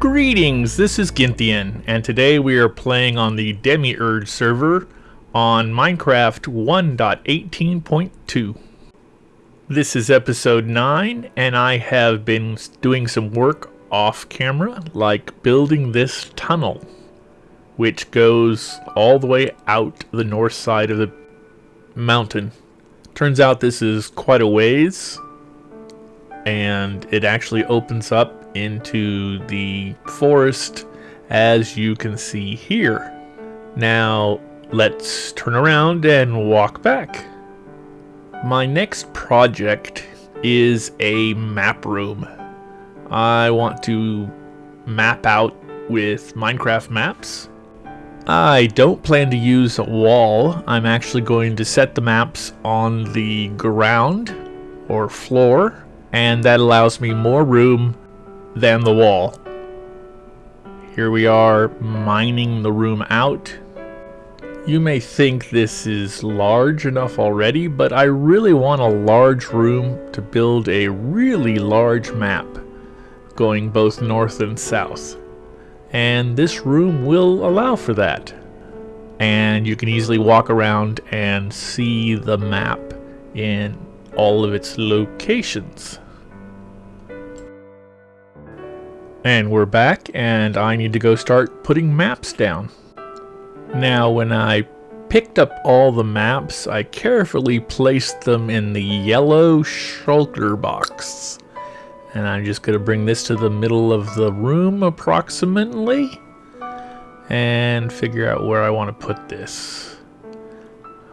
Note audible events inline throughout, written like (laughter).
Greetings, this is Ginthian, and today we are playing on the Demiurge server on Minecraft 1.18.2. This is episode 9, and I have been doing some work off camera, like building this tunnel, which goes all the way out the north side of the mountain. Turns out this is quite a ways, and it actually opens up into the forest as you can see here. Now let's turn around and walk back. My next project is a map room. I want to map out with Minecraft maps. I don't plan to use a wall. I'm actually going to set the maps on the ground or floor and that allows me more room than the wall. Here we are mining the room out. You may think this is large enough already, but I really want a large room to build a really large map going both north and south. And this room will allow for that. And you can easily walk around and see the map in all of its locations. And we're back, and I need to go start putting maps down. Now, when I picked up all the maps, I carefully placed them in the yellow shulker box. And I'm just going to bring this to the middle of the room, approximately. And figure out where I want to put this.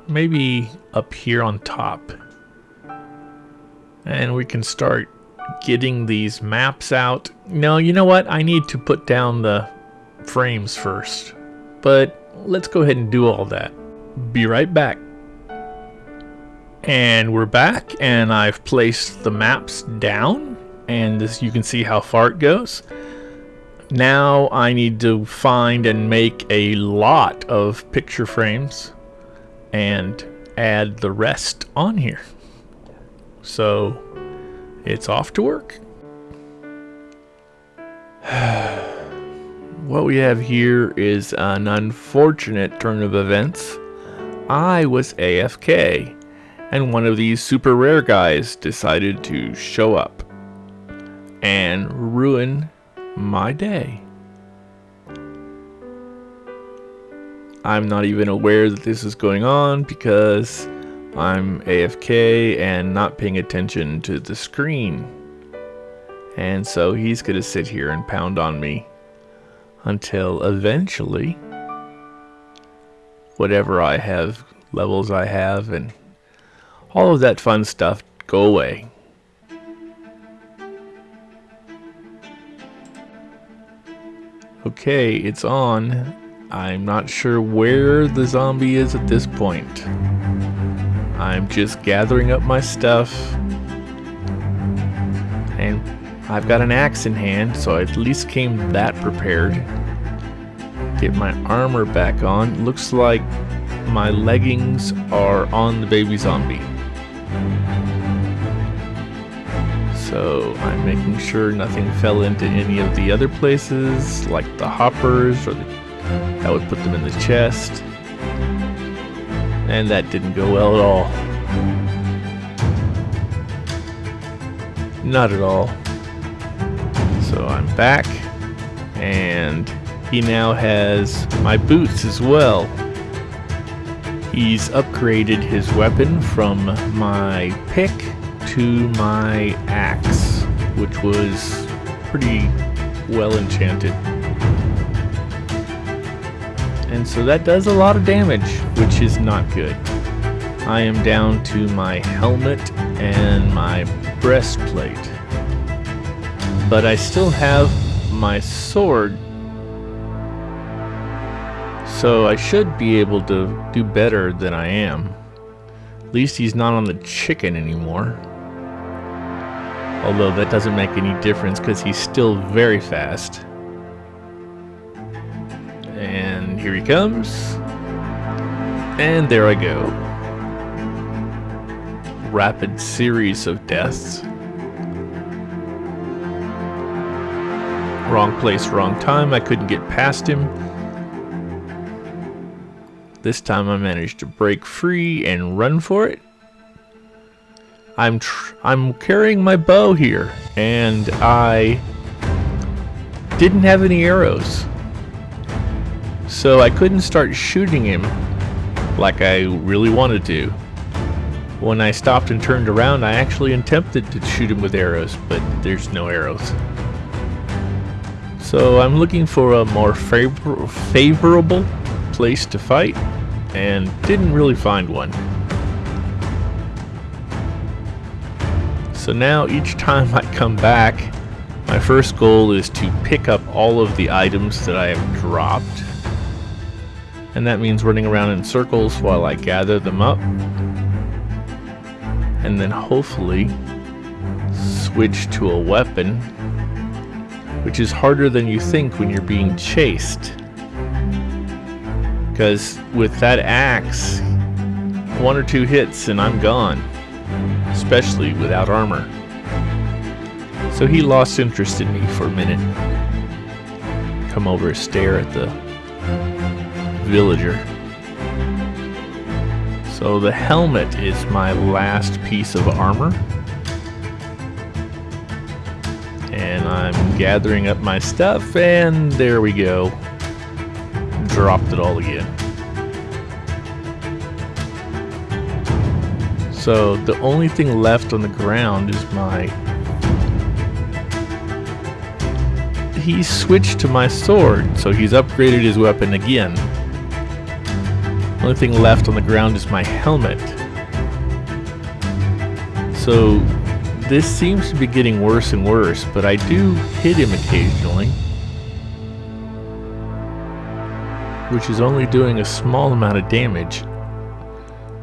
Maybe up here on top. And we can start getting these maps out. No, you know what? I need to put down the frames first. But let's go ahead and do all that. Be right back. And we're back, and I've placed the maps down, and this you can see how far it goes. Now I need to find and make a lot of picture frames and add the rest on here. So it's off to work. (sighs) what we have here is an unfortunate turn of events. I was AFK, and one of these super rare guys decided to show up and ruin my day. I'm not even aware that this is going on because I'm AFK and not paying attention to the screen. And so he's to sit here and pound on me until eventually whatever I have, levels I have, and all of that fun stuff go away. Okay, it's on. I'm not sure where the zombie is at this point. I'm just gathering up my stuff. And I've got an axe in hand, so I at least came that prepared. Get my armor back on. Looks like my leggings are on the baby zombie. So I'm making sure nothing fell into any of the other places, like the hoppers, or the, that would put them in the chest. And that didn't go well at all. Not at all. So I'm back, and he now has my boots as well. He's upgraded his weapon from my pick to my axe, which was pretty well enchanted. And so that does a lot of damage, which is not good. I am down to my helmet and my breastplate. But I still have my sword. So I should be able to do better than I am. At least he's not on the chicken anymore. Although that doesn't make any difference because he's still very fast. And here he comes. And there I go. Rapid series of deaths. Wrong place, wrong time. I couldn't get past him. This time I managed to break free and run for it. I'm I'm carrying my bow here, and I didn't have any arrows. So I couldn't start shooting him like I really wanted to. When I stopped and turned around, I actually attempted to shoot him with arrows, but there's no arrows. So I'm looking for a more favor favorable place to fight, and didn't really find one. So now each time I come back, my first goal is to pick up all of the items that I have dropped. And that means running around in circles while I gather them up. And then hopefully switch to a weapon, which is harder than you think when you're being chased. Because with that axe, one or two hits and I'm gone especially without armor. So he lost interest in me for a minute. Come over, stare at the villager. So the helmet is my last piece of armor. And I'm gathering up my stuff, and there we go. Dropped it all again. So the only thing left on the ground is my... He switched to my sword, so he's upgraded his weapon again. Only thing left on the ground is my helmet. So this seems to be getting worse and worse, but I do hit him occasionally. Which is only doing a small amount of damage.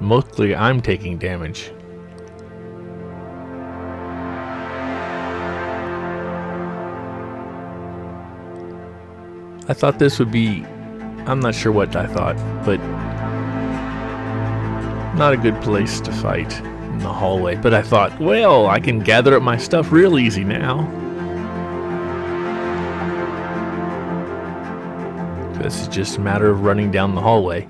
Mostly I'm taking damage. I thought this would be... I'm not sure what I thought, but... Not a good place to fight in the hallway. But I thought, well, I can gather up my stuff real easy now. This is just a matter of running down the hallway.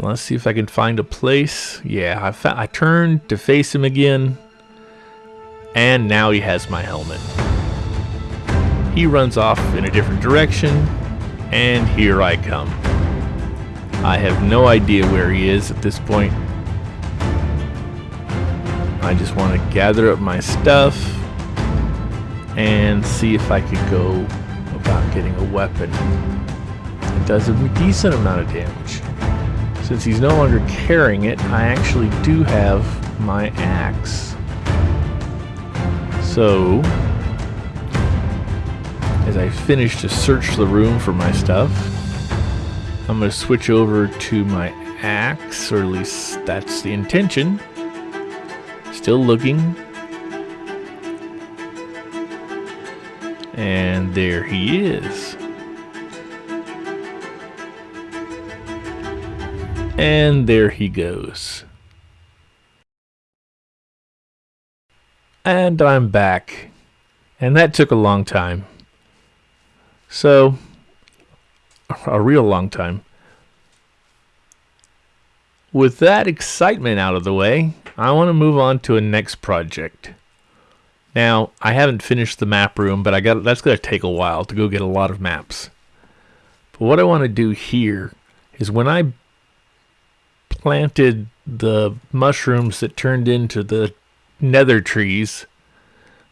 Let's see if I can find a place. Yeah, I, I turned to face him again. And now he has my helmet. He runs off in a different direction. And here I come. I have no idea where he is at this point. I just want to gather up my stuff and see if I could go about getting a weapon. It does a decent amount of damage. Since he's no longer carrying it, I actually do have my axe. So, as I finish to search the room for my stuff, I'm going to switch over to my axe, or at least that's the intention. Still looking. And there he is. And there he goes. And I'm back. And that took a long time. So, a real long time. With that excitement out of the way, I want to move on to a next project. Now, I haven't finished the map room, but I got that's going to take a while to go get a lot of maps. But what I want to do here is when I planted the mushrooms that turned into the nether trees,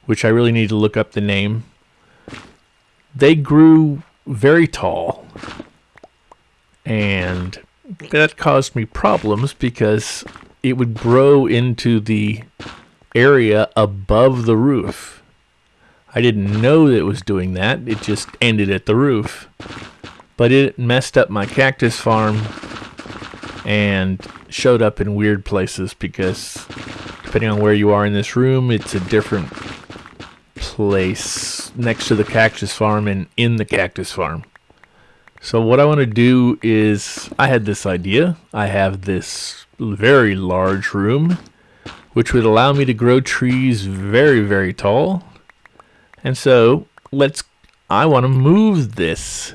which I really need to look up the name, they grew very tall. And that caused me problems because it would grow into the area above the roof. I didn't know that it was doing that. It just ended at the roof. But it messed up my cactus farm and showed up in weird places because depending on where you are in this room, it's a different place next to the cactus farm and in the cactus farm. So what I want to do is, I had this idea. I have this very large room, which would allow me to grow trees very, very tall. And so let's I want to move this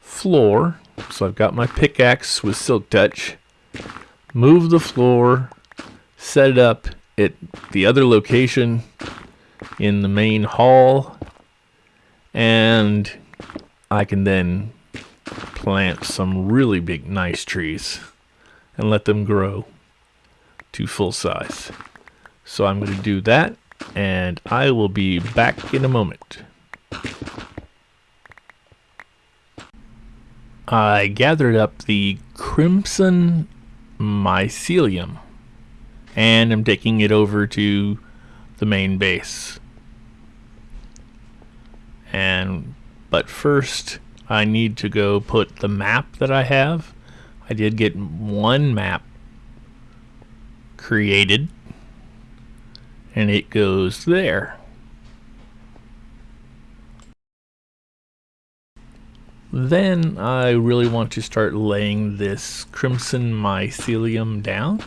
floor. So I've got my pickaxe with silk touch. Move the floor, set it up at the other location in the main hall, and I can then plant some really big nice trees and let them grow to full size. So I'm going to do that and I will be back in a moment. I gathered up the crimson mycelium and I'm taking it over to the main base. And but first I need to go put the map that I have. I did get one map created and it goes there. Then I really want to start laying this crimson mycelium down.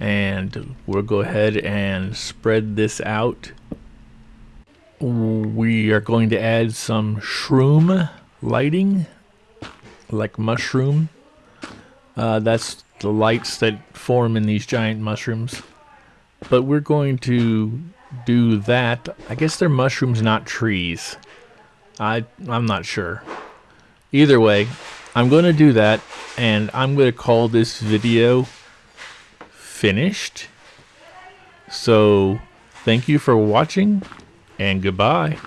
And we'll go ahead and spread this out. We are going to add some shroom lighting, like mushroom. Uh, that's the lights that form in these giant mushrooms. But we're going to do that. I guess they're mushrooms, not trees. I, I'm not sure. Either way, I'm going to do that, and I'm going to call this video finished. So, thank you for watching, and goodbye.